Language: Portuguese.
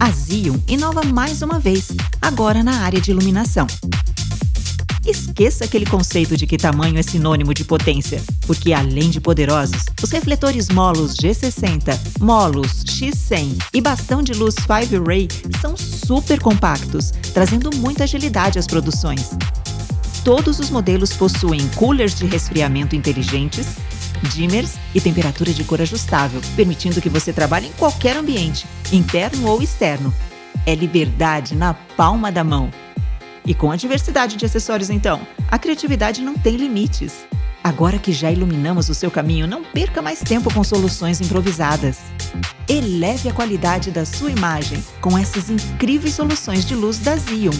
A Zion inova mais uma vez, agora na área de iluminação. Esqueça aquele conceito de que tamanho é sinônimo de potência, porque além de poderosos, os refletores Molos G60, Molos X100 e bastão de luz 5 Ray são super compactos, trazendo muita agilidade às produções. Todos os modelos possuem coolers de resfriamento inteligentes, dimmers e temperatura de cor ajustável, permitindo que você trabalhe em qualquer ambiente, interno ou externo. É liberdade na palma da mão. E com a diversidade de acessórios, então, a criatividade não tem limites. Agora que já iluminamos o seu caminho, não perca mais tempo com soluções improvisadas. Eleve a qualidade da sua imagem com essas incríveis soluções de luz da Zion.